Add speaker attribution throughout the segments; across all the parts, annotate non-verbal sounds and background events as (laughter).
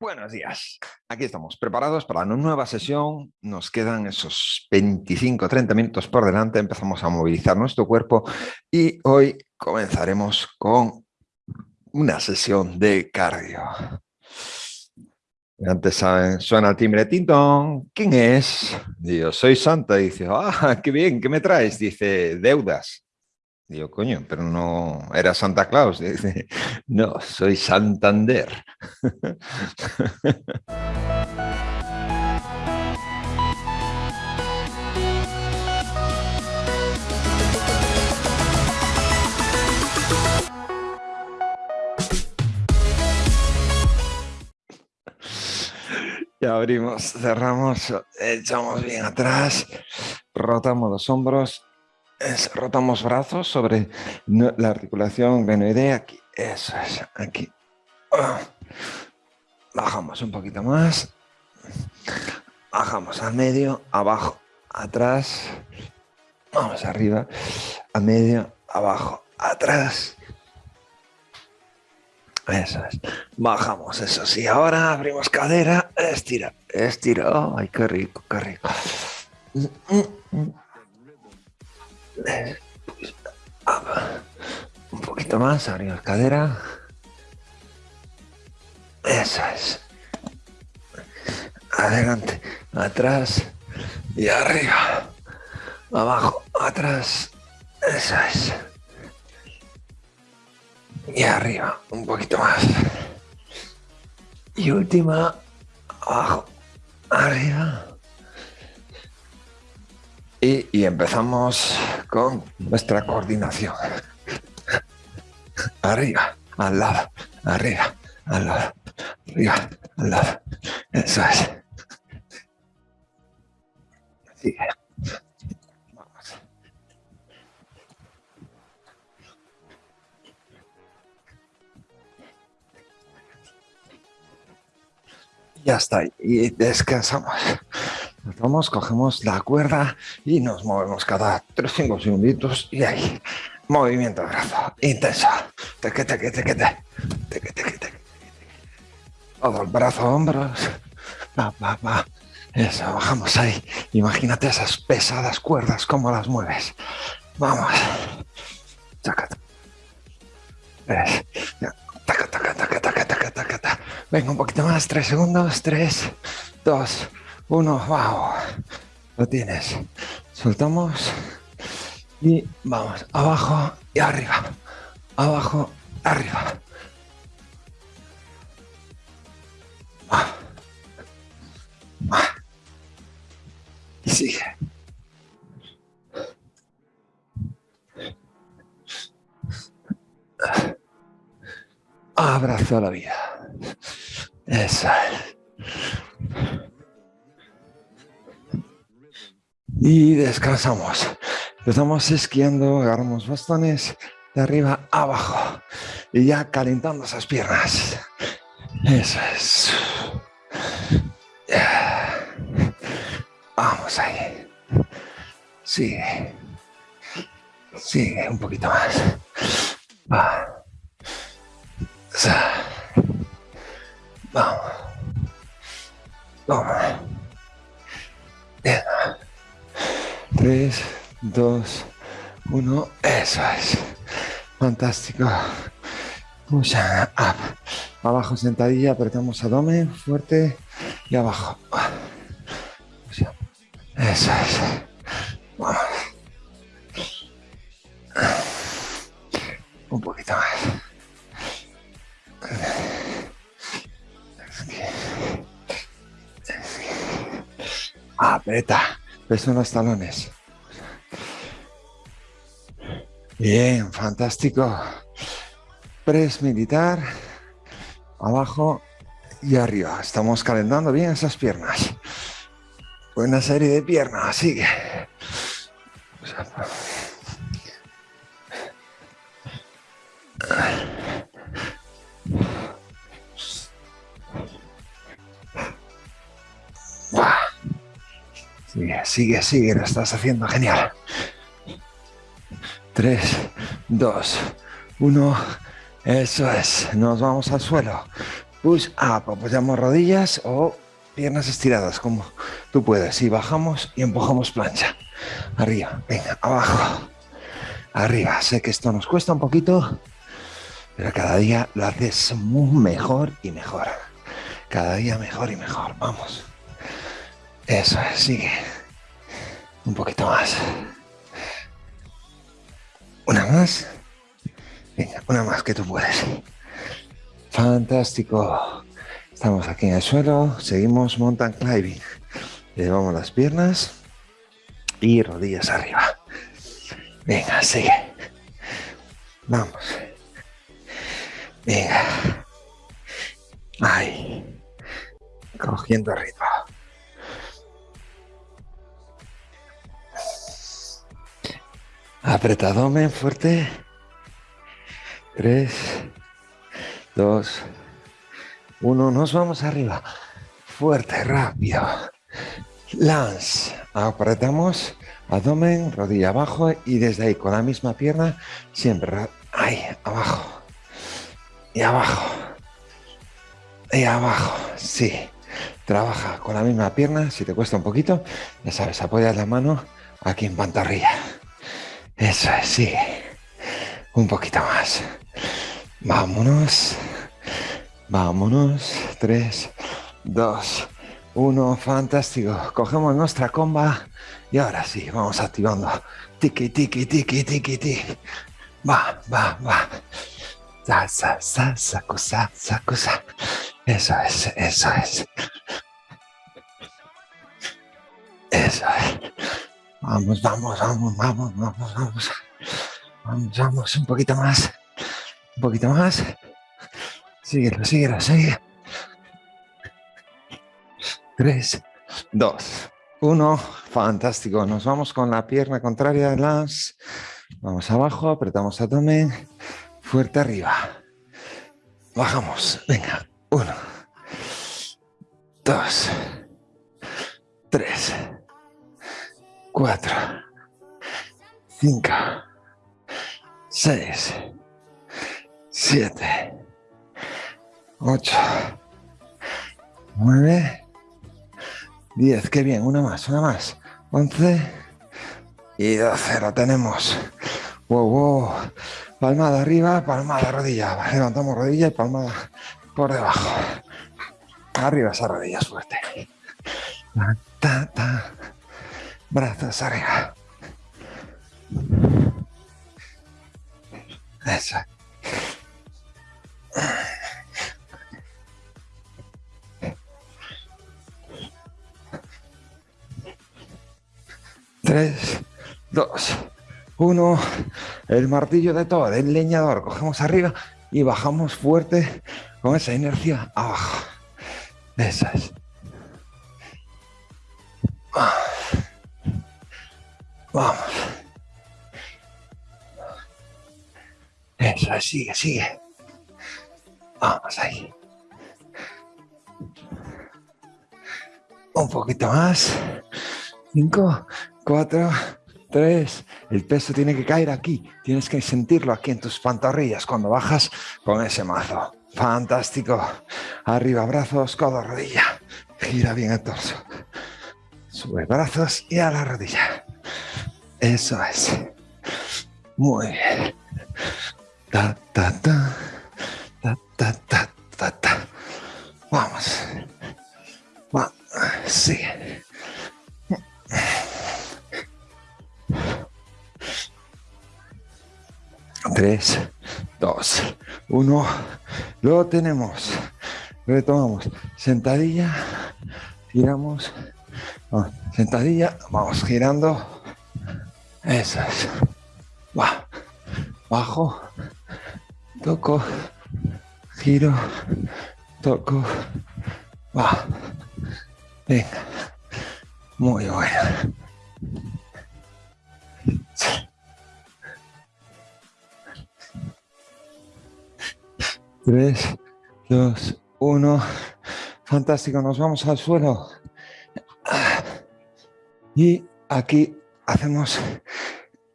Speaker 1: Buenos días. Aquí estamos, preparados para una nueva sesión. Nos quedan esos 25-30 minutos por delante. Empezamos a movilizar nuestro cuerpo y hoy comenzaremos con una sesión de cardio. Antes saben, suena el timbre tintón. ¿Quién es? Digo, soy Santa. Dice, ah, qué bien, ¿qué me traes? Dice, deudas. Digo, coño, pero no era Santa Claus. (laughs) No, soy Santander. (laughs) Ya abrimos, cerramos, echamos bien atrás, rotamos los hombros rotamos brazos sobre la articulación glenoidea, aquí, eso es, aquí. Ah. Bajamos un poquito más, bajamos al medio, abajo, atrás, vamos arriba, a medio, abajo, atrás. Eso es. Bajamos, eso sí. Ahora abrimos cadera, estira, estira. Ay, qué rico, qué rico. Un poquito más, abrimos cadera. Eso es. Adelante, atrás y arriba. Abajo, atrás. Eso es. Y arriba, un poquito más. Y última, abajo, arriba. Y, empezamos con nuestra coordinación. (laughs) Arriba, al lado, arriba, al lado, arriba, al lado. Eso es. Ya está. Y descansamos. Vamos, cogemos la cuerda y nos movemos cada 3-5 segunditos y ahí, movimiento de brazo, intenso. Teque, teque, teque, teque. Todo el brazo, hombros. Va, va, va. Eso, bajamos ahí. Imagínate esas pesadas cuerdas, cómo las mueves. Vamos. Venga, un poquito más, tres segundos, tres, dos, uno, wow, lo tienes. Soltamos y vamos, abajo y arriba, abajo, arriba. Y sigue. Abrazo la vida. Esa es. Y descansamos. Empezamos esquiando, agarramos bastones de arriba a abajo y ya calentando esas piernas. Eso es. Vamos ahí. Sigue. Sigue un poquito más. Va. Vamos. Vamos. Bien. 3, 2, 1, eso es. Fantástico. Push up. Abajo sentadilla, apretamos abdomen fuerte y abajo. Eso es. Vamos. Un poquito más. Apreta. Peso en los talones. Bien, fantástico. Press militar. Abajo y arriba. Estamos calentando bien esas piernas. Buena serie de piernas. Sigue. Sigue, sigue, sigue, lo estás haciendo genial. 3, 2, 1, eso es, nos vamos al suelo. push up, apoyamos rodillas o piernas estiradas como tú puedes y bajamos y empujamos plancha. Arriba, venga, abajo, arriba. Sé que esto nos cuesta un poquito, pero cada día lo haces mejor y mejor. Cada día mejor y mejor, vamos. Eso es, sigue. Un poquito más. Una más. Venga, una más que tú puedes. Fantástico. Estamos aquí en el suelo, seguimos mountain climbing. Llevamos las piernas y rodillas arriba. Venga, sigue. Vamos. Venga. Ahí. Cogiendo ritmo. Apretadome fuerte. Tres, dos, uno. Nos vamos arriba. Fuerte, rápido. Lance. Apretamos. Abdomen, rodilla abajo y desde ahí con la misma pierna siempre ahí, abajo. Y abajo. Y abajo. Sí. Trabaja con la misma pierna. Si te cuesta un poquito, ya sabes, apoyas la mano aquí en pantorrilla. Eso es, sigue. Un poquito más. Vámonos. Vámonos. Tres, dos, uno. Fantástico. Cogemos nuestra comba y ahora sí, vamos activando. Tiki, tiki, tiki, tiki, tiki. Va, va, va. Sa, sa, sa, saco, sa, saco, sa. Eso es, eso es. Eso es. Vamos, vamos, vamos, vamos, vamos, vamos. Vamos, vamos, un poquito más. Un poquito más. Síguelo, síguelo, sigue. Tres, dos, uno. Fantástico. Nos vamos con la pierna contraria las. Vamos abajo, apretamos abdomen. Fuerte arriba. Bajamos. Venga. Uno. Dos. Tres cuatro, cinco, seis, siete, ocho, nueve, diez. Qué bien, una más, una más. Once y doce. Lo tenemos. Wow, wow. Palmada arriba, palmada rodilla. Levantamos rodilla y palmada por debajo. Arriba esa rodilla, suerte. Ta, ta. Brazos arriba. Eso. Tres, dos, uno. El martillo de todo, el leñador. Cogemos arriba y bajamos fuerte con esa inercia abajo. Eso Sigue, sigue. Vamos ahí. Un poquito más. Cinco, cuatro, tres. El peso tiene que caer aquí. Tienes que sentirlo aquí en tus pantorrillas cuando bajas con ese mazo. Fantástico. Arriba, brazos, codo, rodilla. Gira bien el torso. Sube brazos y a la rodilla. Eso es. Muy bien. Ta, ta, ta. Ta, ta, ta, ta. Vamos. Va. Sigue. Tres, dos, uno. Lo tenemos. Retomamos. Sentadilla. Giramos. Sentadilla. Vamos girando. Eso es. Va. Bajo. Toco. Giro. Toco. Va. Venga. Muy bueno. Tres, dos, uno. Fantástico, nos vamos al suelo. Y aquí hacemos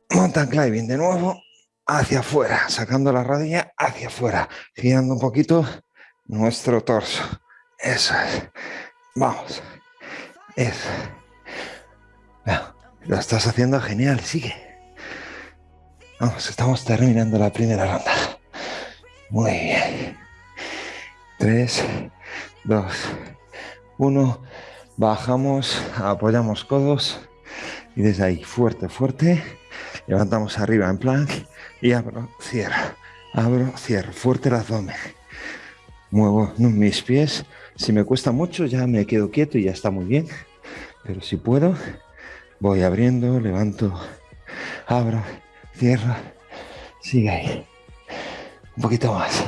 Speaker 1: mountain climbing de nuevo hacia afuera, sacando la rodilla hacia afuera, girando un poquito nuestro torso. Eso es. Vamos. Eso. lo estás haciendo genial. Sigue. Vamos, estamos terminando la primera ronda. Muy bien. Tres, dos, uno. Bajamos, apoyamos codos y desde ahí, fuerte, fuerte. Levantamos arriba en plank y abro, cierro, abro, cierro. Fuerte el abdomen. Muevo mis pies. Si me cuesta mucho ya me quedo quieto y ya está muy bien. Pero si puedo, voy abriendo, levanto, abro, cierro. Sigue ahí. Un poquito más.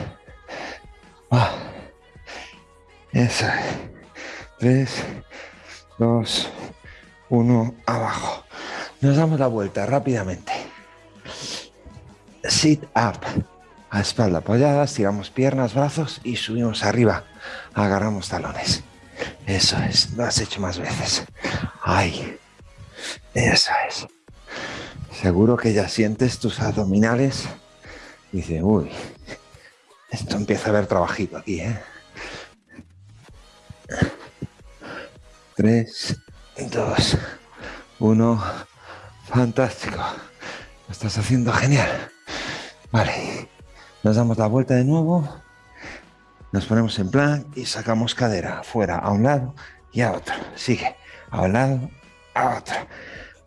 Speaker 1: Ah. Eso. Tres, dos, uno, abajo. Nos damos la vuelta rápidamente. Sit up. A espalda apoyada, estiramos piernas, brazos y subimos arriba. Agarramos talones. Eso es, lo has hecho más veces. Ay, eso es. Seguro que ya sientes tus abdominales. Dice, uy, esto empieza a haber trabajito aquí, ¿eh? Tres, dos, uno. Fantástico. Lo estás haciendo genial. Vale. Nos damos la vuelta de nuevo. Nos ponemos en plan y sacamos cadera fuera a un lado y a otro. Sigue. A un lado, a otro.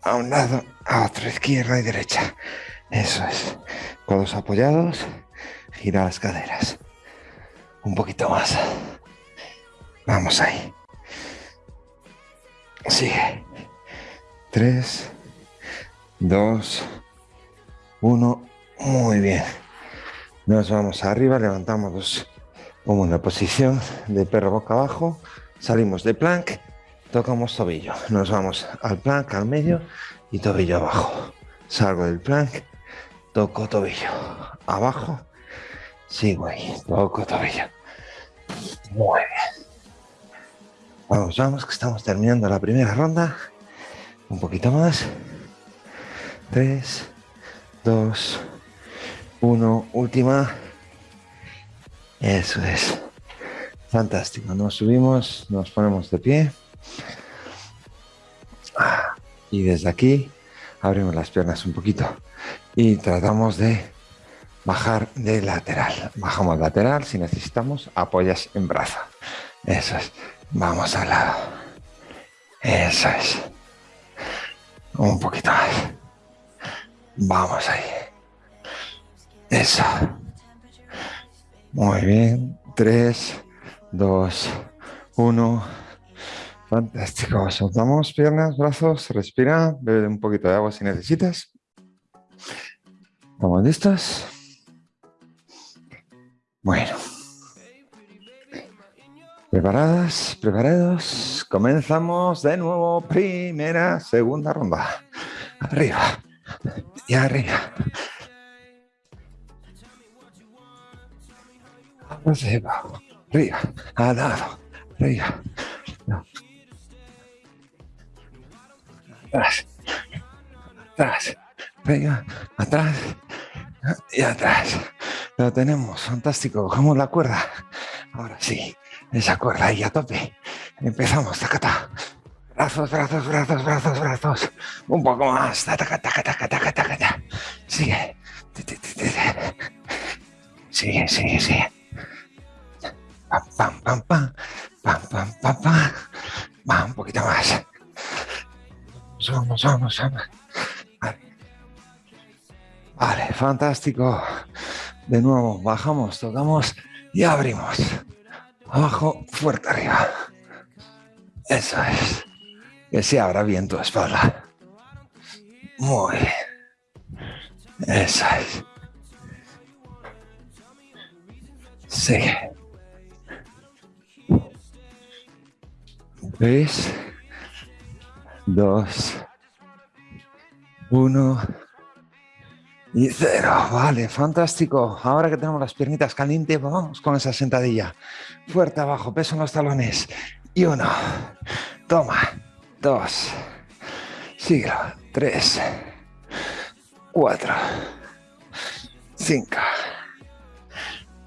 Speaker 1: A un lado, a otro. Izquierda y derecha. Eso es. Codos apoyados. Gira las caderas. Un poquito más. Vamos ahí. Sigue. Tres, dos, uno. Muy bien. Nos vamos arriba, levantamos como en la posición de perro boca abajo, salimos de plank, tocamos tobillo, nos vamos al plank al medio y tobillo abajo. Salgo del plank, toco tobillo, abajo, sigo ahí, toco tobillo. Muy bien. Vamos, vamos, que estamos terminando la primera ronda. Un poquito más. Tres, dos, uno, última. Eso es. Fantástico. Nos subimos, nos ponemos de pie. Y desde aquí abrimos las piernas un poquito. Y tratamos de bajar de lateral. Bajamos lateral. Si necesitamos, apoyas en brazo. Eso es. Vamos al lado. Eso es. Un poquito más. Vamos ahí. Eso. Muy bien. Tres, dos, uno. Fantástico. Soltamos piernas, brazos, respira, bebe un poquito de agua si necesitas. ¿Estamos listos? Bueno. ¿Preparadas? ¿Preparados? Comenzamos de nuevo. Primera, segunda ronda. Arriba y arriba. arriba, arriba, al lado, arriba. Atrás, atrás, arriba, atrás y atrás. Lo tenemos, fantástico. Cogemos la cuerda. Ahora sí, esa cuerda ahí a tope. Empezamos, tacata. Brazos, brazos, brazos, brazos, brazos. Un poco más. Taca, taca, taca, taca, taca, Sigue. Sigue, sigue, sigue. Pam, pam, pam, pam. Pam, pam, pam, pam. Va, un poquito más. Vamos, vamos, vamos. Vale. vale, fantástico. De nuevo, bajamos, tocamos y abrimos. Abajo, fuerte arriba. Eso es. Que se abra bien tu espalda. Muy bien. Eso es. Sigue. 3, 2, 1 y 0. Vale, fantástico. Ahora que tenemos las piernitas calientes, vamos con esa sentadilla. Fuerte abajo, peso en los talones. Y uno. Toma. Dos. Siglo. Tres. Cuatro. Cinco.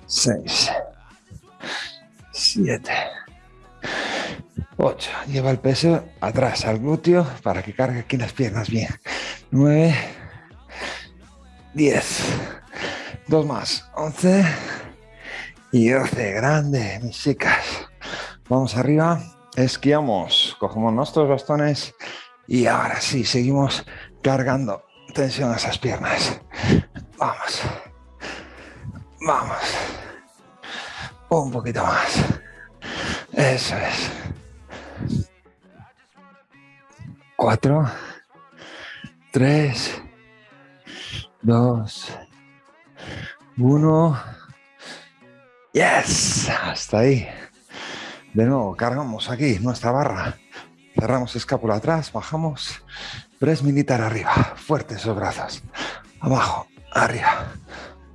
Speaker 1: Seis. Siete. Ocho. Lleva el peso atrás al glúteo para que cargue aquí las piernas bien. Nueve. Diez. Dos más. Once. Y doce. Grande, mis chicas. Vamos arriba. Esquiamos. Cogemos nuestros bastones. Y ahora sí, seguimos cargando tensión a esas piernas. Vamos. Vamos. Un poquito más. Eso es. Cuatro. Tres. Dos. Uno. Yes. Hasta ahí. De nuevo, cargamos aquí nuestra barra. Cerramos escápula atrás, bajamos. Press militar arriba. Fuertes esos brazos. Abajo, arriba.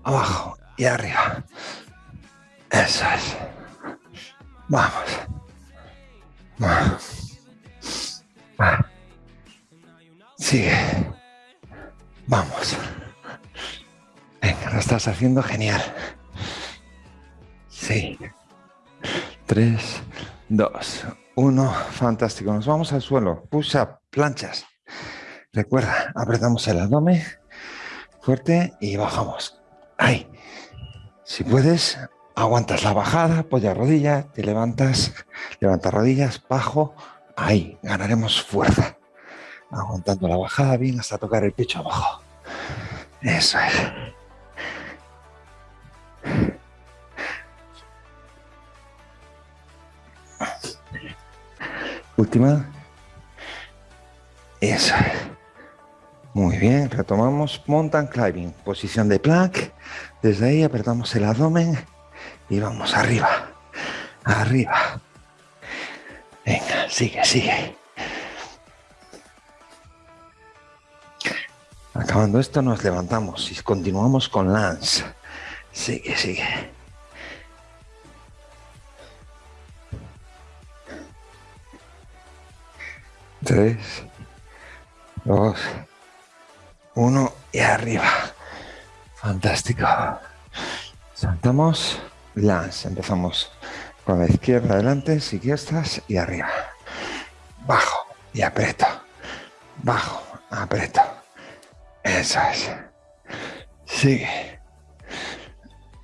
Speaker 1: Abajo y arriba. Eso es. Vamos. Sigue. Vamos. Venga, lo estás haciendo genial. Sí. Tres, dos, uno. Fantástico. Nos vamos al suelo. Push up, planchas. Recuerda, apretamos el abdomen fuerte y bajamos. Ahí. Si puedes, aguantas la bajada, apoya rodilla, te levantas, levantas rodillas, bajo, ahí, ganaremos fuerza. Aguantando la bajada bien hasta tocar el pecho abajo. Eso es. Última. Eso es. Muy bien, retomamos mountain climbing, posición de plank. Desde ahí apretamos el abdomen y vamos arriba, arriba. Venga, sigue, sigue. Acabando esto nos levantamos y continuamos con Lance. Sigue, sigue. Tres, dos, uno y arriba. Fantástico. Saltamos, lance. Empezamos con la izquierda adelante, estás y arriba. Bajo y aprieto. Bajo, aprieto. Eso es. Sigue.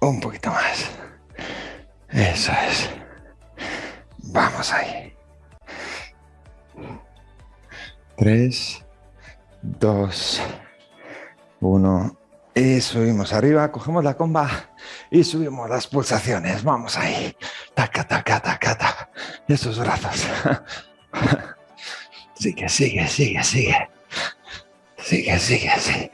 Speaker 1: Un poquito más. Eso es. Vamos ahí. Tres, dos, uno. Y subimos arriba, cogemos la comba y subimos las pulsaciones. Vamos ahí. Taca, taca, taca, taca. Esos brazos. (laughs) Sigue, sigue, sigue, sigue. Sigue, sigue, sigue.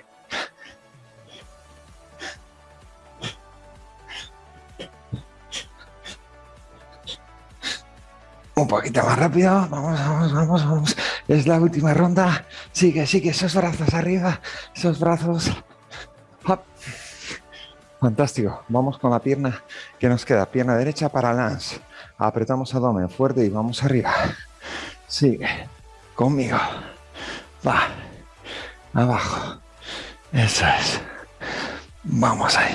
Speaker 1: Un poquito más rápido. Vamos, vamos, vamos, vamos. Es la última ronda. Sigue, sigue. Esos brazos arriba. Esos brazos. Fantástico. Vamos con la pierna que nos queda. Pierna derecha para lance. Apretamos abdomen fuerte y vamos arriba. Sigue. Conmigo. Va. Abajo. Eso es. Vamos ahí.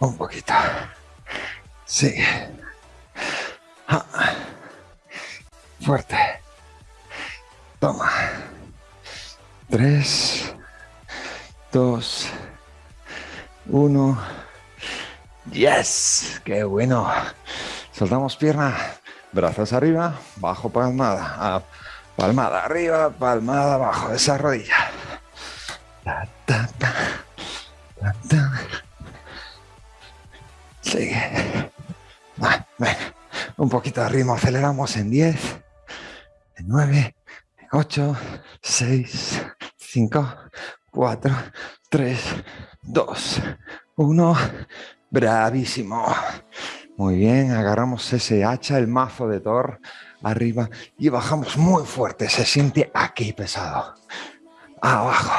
Speaker 1: Un poquito. Sigue. Fuerte. Toma. Tres, dos, uno. Yes, qué bueno. Soltamos pierna, brazos arriba, bajo palmada, ah, palmada arriba, palmada abajo, esa rodilla. Sigue. Un poquito de ritmo, aceleramos en 10, en 9, 8, 6, 5, 4, 3, 2, 1. Bravísimo. Muy bien, agarramos ese hacha, el mazo de Thor, arriba y bajamos muy fuerte. Se siente aquí pesado. Abajo.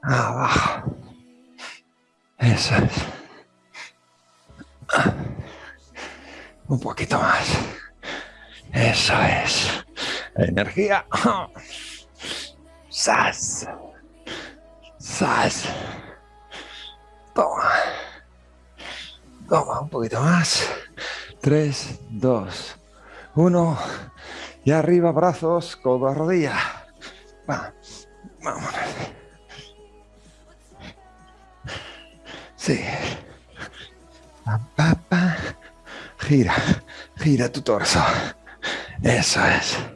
Speaker 1: Abajo. Eso es. Un poquito más. Eso es. Energía. Sas. Sas. Toma. Toma un poquito más. 3, 2, 1. Y arriba, brazos, codo a rodilla. Va, vámonos. Sí. Gira, gira tu torso. Eso es.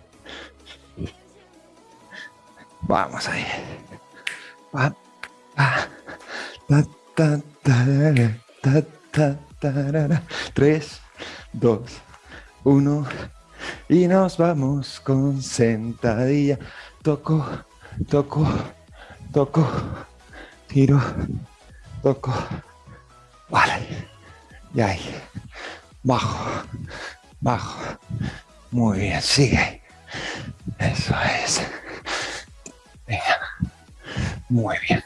Speaker 1: Vamos ahí. Pa, pa, ta, ta, ta, Tres, dos, uno. Y nos vamos con sentadilla. Toco, toco, toco, giro, toco. Vale. Y ahí. Bajo, bajo. Muy bien, sigue. Eso es. Muy bien.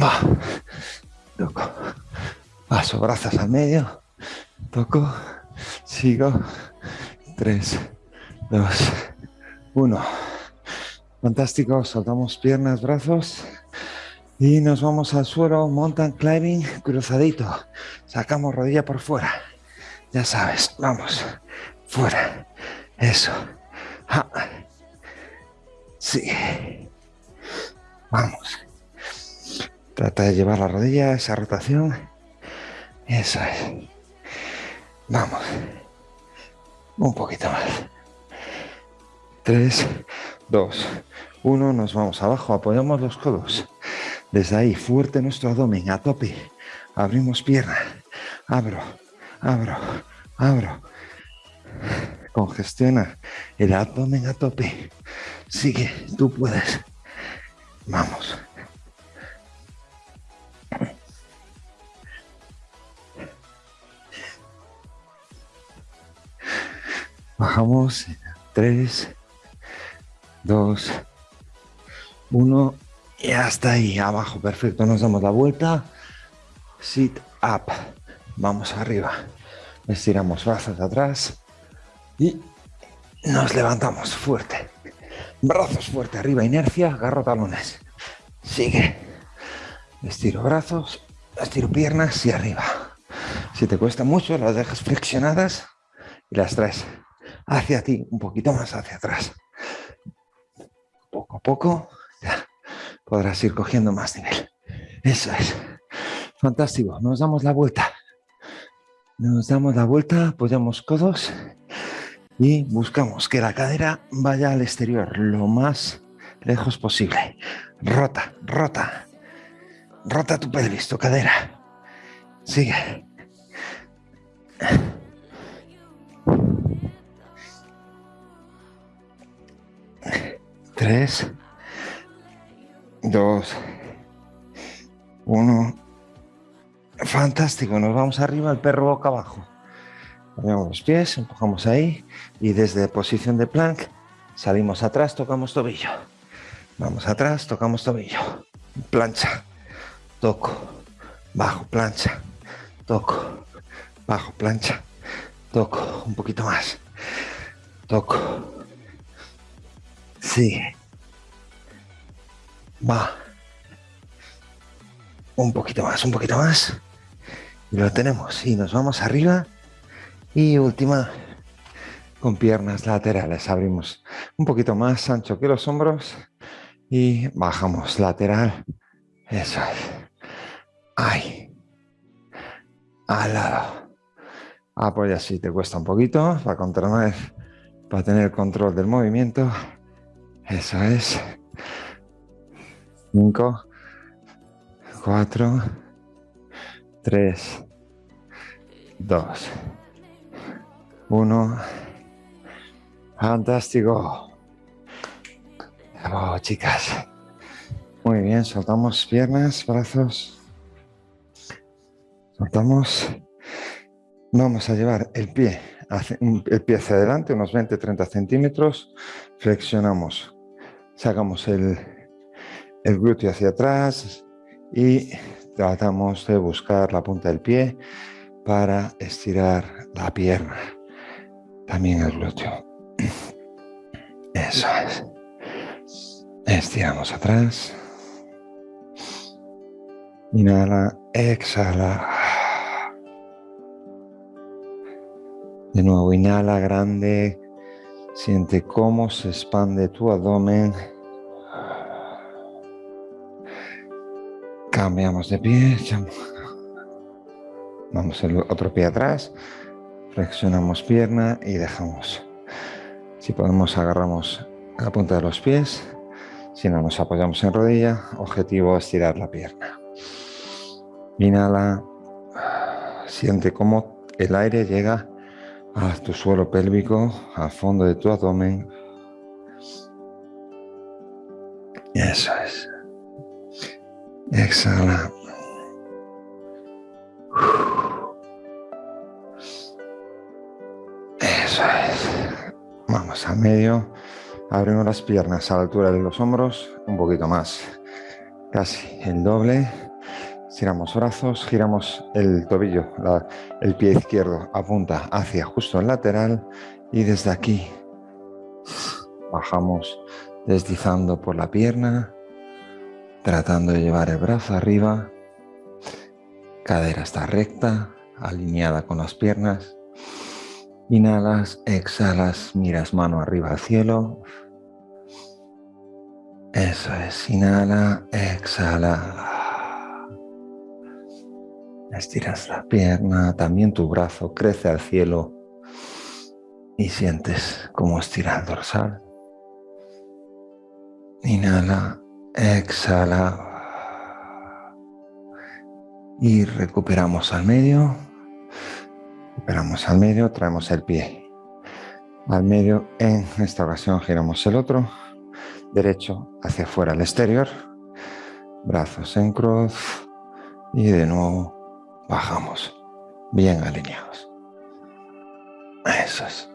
Speaker 1: Va. Toco. Paso brazos al medio. Toco. Sigo. Tres, dos, uno. Fantástico. Soltamos piernas, brazos. Y nos vamos al suelo, mountain climbing, cruzadito. Sacamos rodilla por fuera. Ya sabes, vamos. Fuera. Eso. Sí. Vamos. Trata de llevar la rodilla, esa rotación. Eso es. Vamos. Un poquito más. Tres, dos, uno. Nos vamos abajo. Apoyamos los codos. Desde ahí, fuerte nuestro abdomen, a tope. Abrimos pierna. Abro, abro, abro. Congestiona el abdomen a tope. Sigue, tú puedes. Vamos. Bajamos. Tres, dos, uno. Y hasta ahí, abajo, perfecto. Nos damos la vuelta. Sit up. Vamos arriba. Estiramos brazos atrás. Y nos levantamos fuerte. Brazos fuerte arriba, inercia, agarro talones. Sigue. Estiro brazos, estiro piernas y arriba. Si te cuesta mucho, las dejas flexionadas y las traes hacia ti, un poquito más hacia atrás. Poco a poco podrás ir cogiendo más nivel. Eso es. Fantástico. Nos damos la vuelta. Nos damos la vuelta, apoyamos codos y buscamos que la cadera vaya al exterior lo más lejos posible. Rota, rota. Rota tu pelvis, tu cadera. Sigue. Tres dos, uno. Fantástico, nos vamos arriba, el perro boca abajo. Ponemos los pies, empujamos ahí y desde posición de plank salimos atrás, tocamos tobillo. Vamos atrás, tocamos tobillo. Plancha, toco, bajo, plancha, toco, bajo, plancha, toco, un poquito más, toco, sigue, Va. Un poquito más, un poquito más. Y lo tenemos. Y nos vamos arriba. Y última, con piernas laterales. Abrimos un poquito más ancho que los hombros. Y bajamos lateral. Eso es. Ahí. Al lado. Apoya si te cuesta un poquito para controlar, para tener control del movimiento. Eso es. 5, 4, 3, 2, 1. Fantástico. Bravo, chicas. Muy bien, soltamos piernas, brazos. Soltamos. Vamos a llevar el pie, el pie hacia adelante, unos 20-30 centímetros. Flexionamos. Sacamos el, el glúteo hacia atrás y tratamos de buscar la punta del pie para estirar la pierna. También el glúteo. Eso es. Estiramos atrás. Inhala, exhala. De nuevo, inhala grande. Siente cómo se expande tu abdomen. Cambiamos de pie. Vamos el otro pie atrás. Flexionamos pierna y dejamos. Si podemos, agarramos la punta de los pies. Si no, nos apoyamos en rodilla. Objetivo, estirar la pierna. Inhala. Siente cómo el aire llega a tu suelo pélvico, al fondo de tu abdomen. Eso es. Exhala. Vamos al medio. Abrimos las piernas a la altura de los hombros, un poquito más. Casi el doble. Estiramos brazos, giramos el tobillo, el pie izquierdo apunta hacia justo el lateral y desde aquí bajamos deslizando por la pierna, tratando de llevar el brazo arriba, cadera está recta, alineada con las piernas, inhalas, exhalas, miras mano arriba al cielo, eso es, inhala, exhala. Estiras la pierna, también tu brazo crece al cielo y sientes cómo estira el dorsal. Inhala, exhala. Y recuperamos al medio. Recuperamos al medio, traemos el pie al medio. En esta ocasión giramos el otro. Derecho hacia afuera al exterior. Brazos en cruz. Y de nuevo bajamos, bien alineados. Eso es.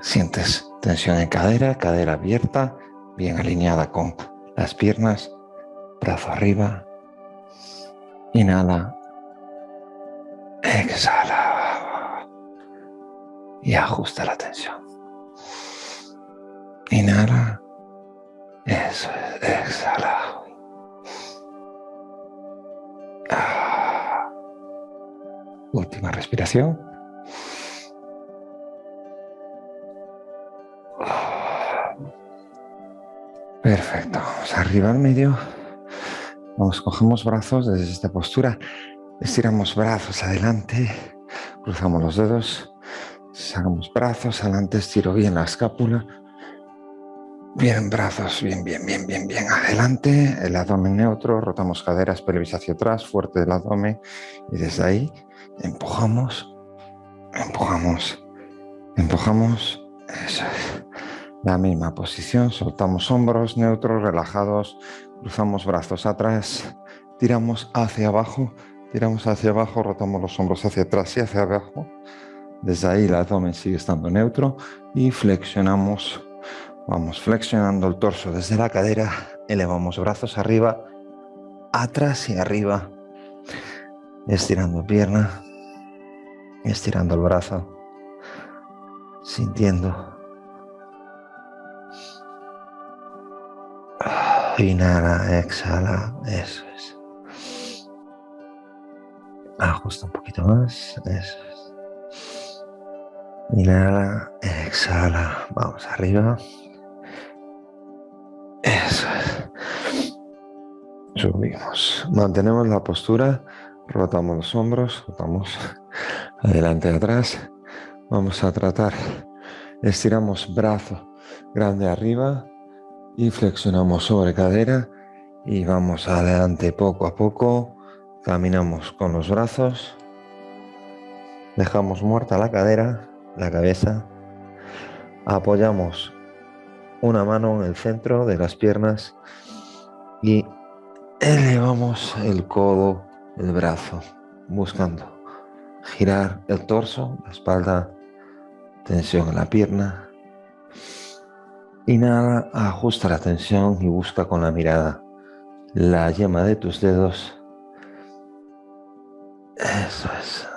Speaker 1: Sientes tensión en cadera, cadera abierta, bien alineada con las piernas, brazo arriba. Inhala. Exhala. Y ajusta la tensión. Inhala. Eso es. Exhala. Última respiración. Perfecto. Vamos arriba al medio. Vamos, cogemos brazos desde esta postura. Estiramos brazos adelante. Cruzamos los dedos. Sacamos brazos adelante. Estiro bien la escápula. Bien, brazos, bien, bien, bien, bien, bien. Adelante, el abdomen neutro, rotamos caderas, pelvis hacia atrás, fuerte del abdomen. Y desde ahí empujamos, empujamos, empujamos, eso es. La misma posición, soltamos hombros neutros, relajados, cruzamos brazos atrás, tiramos hacia abajo, tiramos hacia abajo, rotamos los hombros hacia atrás y hacia abajo. Desde ahí el abdomen sigue estando neutro y flexionamos, vamos flexionando el torso desde la cadera, elevamos brazos arriba, atrás y arriba, estirando pierna, estirando el brazo, sintiendo. Inhala, exhala, eso es. Ajusta un poquito más, eso es. Inhala, exhala, vamos arriba. Eso es. Subimos. Mantenemos la postura, rotamos los hombros, rotamos adelante y atrás. Vamos a tratar, estiramos brazo grande arriba y flexionamos sobre cadera y vamos adelante poco a poco. Caminamos con los brazos, dejamos muerta la cadera, la cabeza, apoyamos una mano en el centro de las piernas y elevamos el codo, el brazo, buscando girar el torso, la espalda, tensión en la pierna. Inhala, ajusta la tensión y busca con la mirada la yema de tus dedos. Eso es.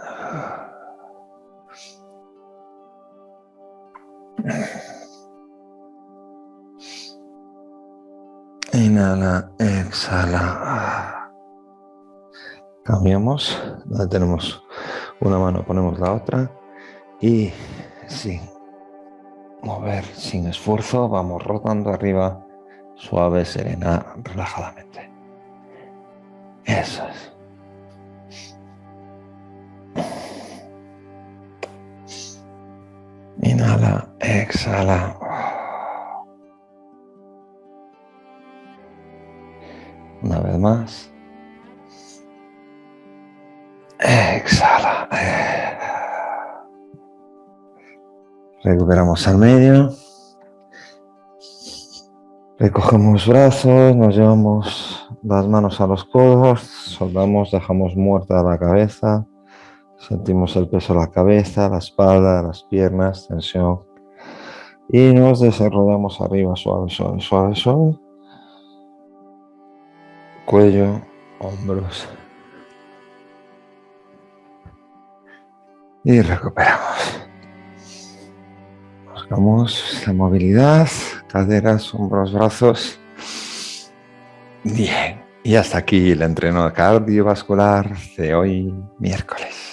Speaker 1: Inhala, exhala. Cambiamos. Donde tenemos una mano ponemos la otra Y sin mover, sin esfuerzo, vamos rotando arriba, suave, serena, relajadamente. Eso es. Inhala, exhala. Una vez más. Exhala. Recuperamos al medio. Recogemos brazos, nos llevamos las manos a los codos, soldamos, dejamos muerta la cabeza, sentimos el peso de la cabeza, la espalda, las piernas, tensión. Y nos desarrollamos arriba, suave, suave, suave, suave. Cuello, hombros. Y recuperamos. Buscamos la movilidad, caderas, hombros, brazos. Bien. Y hasta aquí el entreno cardiovascular de hoy miércoles.